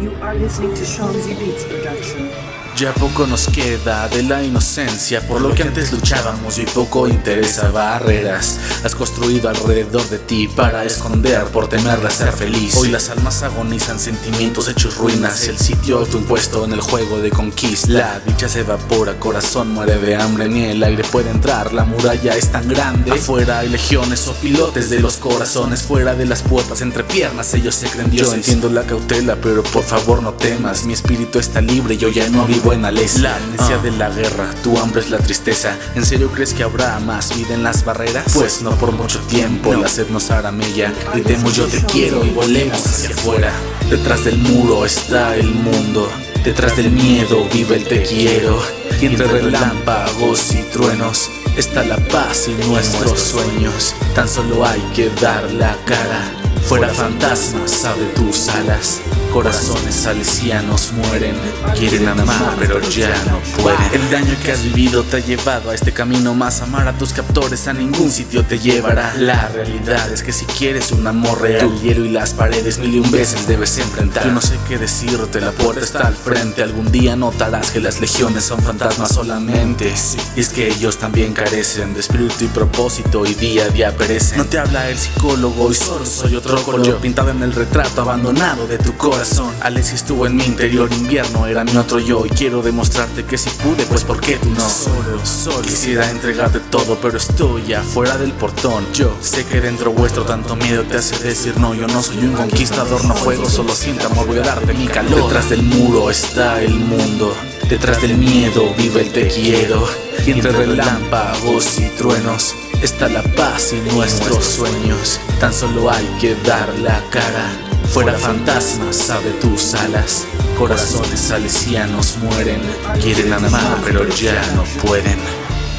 You are listening to Shanzi Beats production. Ya poco nos queda de la inocencia Por lo que antes luchábamos y poco interesa barreras. Has construido alrededor de ti para esconder por temerla ser feliz. Hoy las almas agonizan sentimientos hechos ruinas. El sitio autoimpuesto en el juego de conquista. La dicha se evapora, corazón muere de hambre Ni el aire puede entrar, la muralla es tan grande. Afuera hay legiones o pilotes de los corazones. Fuera de las puertas, entre piernas ellos se creen dioses. Yo entiendo la cautela pero por favor no temas. Mi espíritu está libre, yo ya no vivo buena La amnesia de la guerra, tu hambre es la tristeza. ¿En serio crees que habrá más vida en las barreras? Pues no por mucho tiempo, la sed nos hará mella. Gritemos yo te quiero y volemos hacia afuera. Detrás del muro está el mundo. Detrás del miedo vive el te quiero. Y entre relámpagos y truenos Está la paz y nuestros sueños. Tan solo hay que dar la cara. Fuera fantasmas, abre tus alas Corazones salesianos mueren. Quieren amar pero ya no pueden. El daño que has vivido te ha llevado a este camino más. Amar a tus captores a ningún sitio te llevará. La realidad es que si quieres un amor real El hielo y las paredes mil y un veces debes enfrentar. Yo no sé qué decirte, la puerta está al frente. Algún día notarás que las legiones son fantasmas solamente. Y es que ellos también carecen de espíritu y propósito Y día a día perecen. No te habla el psicólogo y solo soy otro color. Pintado en el retrato abandonado de tu corazón Alexis estuvo en mi interior invierno Era mi otro yo. Y quiero demostrarte que si pude Pues ¿por qué tú no? Solo, solo. Quisiera entregarte todo pero estoy afuera del portón. Yo sé que dentro vuestro tanto miedo te hace decir no Yo no soy un conquistador, no juego, solo siento amor Voy a darte mi calor Detrás del muro está el mundo Detrás del miedo vive el te quiero. Y entre relámpagos y truenos Está la paz y nuestros sueños. Tan solo hay que dar la cara Fuera fantasmas, abre tus alas Corazones salesianos mueren Quieren amar pero ya no pueden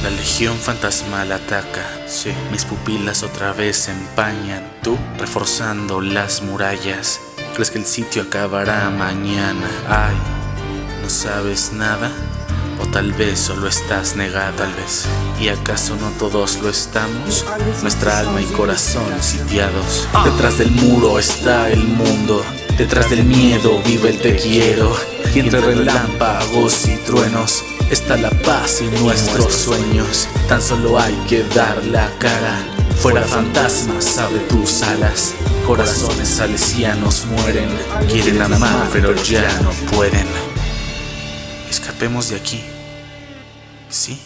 La legión fantasmal ataca sí. Mis pupilas otra vez se empañan Tú reforzando las murallas ¿Crees que el sitio acabará mañana? Ay, ¿no sabes nada? O tal vez solo estás negada, tal vez. ¿Y acaso no todos lo estamos? Nuestra alma y corazón sitiados. Detrás del muro está el mundo. Detrás del miedo vive el te quiero. Y entre relámpagos y truenos está la paz y nuestros sueños. Tan solo hay que dar la cara. Fuera fantasmas, abre tus alas. Corazones salesianos mueren. Quieren amar, pero ya no pueden. Escapemos de aquí. ¿Sí?